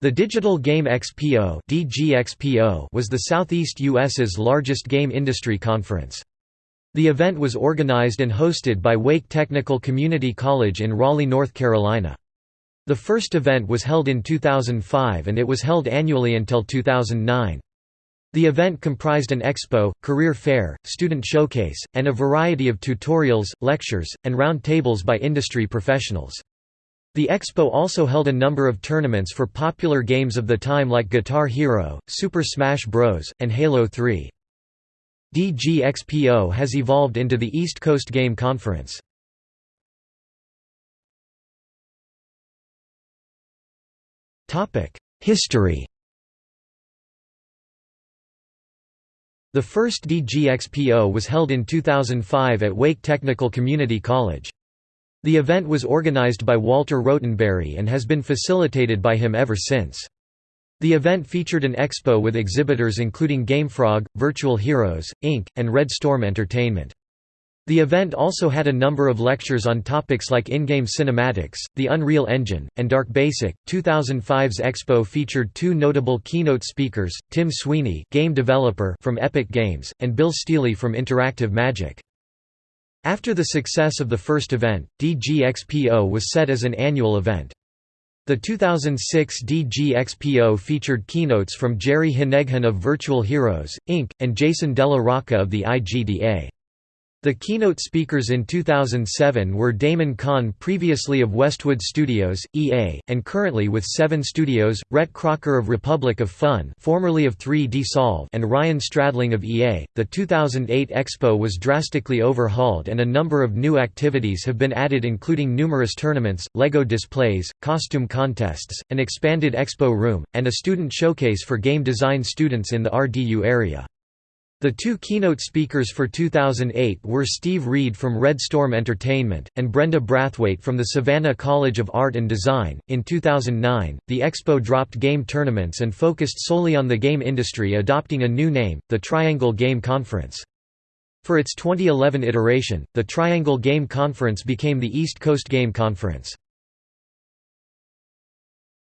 The Digital Game Expo was the Southeast U.S.'s largest game industry conference. The event was organized and hosted by Wake Technical Community College in Raleigh, North Carolina. The first event was held in 2005 and it was held annually until 2009. The event comprised an expo, career fair, student showcase, and a variety of tutorials, lectures, and round tables by industry professionals. The expo also held a number of tournaments for popular games of the time like Guitar Hero, Super Smash Bros., and Halo 3. DGXPO has evolved into the East Coast Game Conference. History The first DGXPO was held in 2005 at Wake Technical Community College. The event was organized by Walter Rotenberry and has been facilitated by him ever since. The event featured an expo with exhibitors including GameFrog, Virtual Heroes, Inc., and Red Storm Entertainment. The event also had a number of lectures on topics like in-game cinematics, the Unreal Engine, and Dark Basic. 2005's Expo featured two notable keynote speakers, Tim Sweeney, game developer from Epic Games, and Bill Stealey from Interactive Magic. After the success of the first event, DGXPO was set as an annual event. The 2006 DGXPO featured keynotes from Jerry Heneghan of Virtual Heroes, Inc., and Jason Della Rocca of the IGDA. The keynote speakers in 2007 were Damon Kahn previously of Westwood Studios, EA, and currently with Seven Studios, Rhett Crocker of Republic of Fun formerly of 3D Solve and Ryan Stradling of EA. The 2008 Expo was drastically overhauled and a number of new activities have been added including numerous tournaments, LEGO displays, costume contests, an expanded expo room, and a student showcase for game design students in the RDU area. The two keynote speakers for 2008 were Steve Reed from Red Storm Entertainment, and Brenda Brathwaite from the Savannah College of Art and Design. In 2009, the expo dropped game tournaments and focused solely on the game industry, adopting a new name, the Triangle Game Conference. For its 2011 iteration, the Triangle Game Conference became the East Coast Game Conference.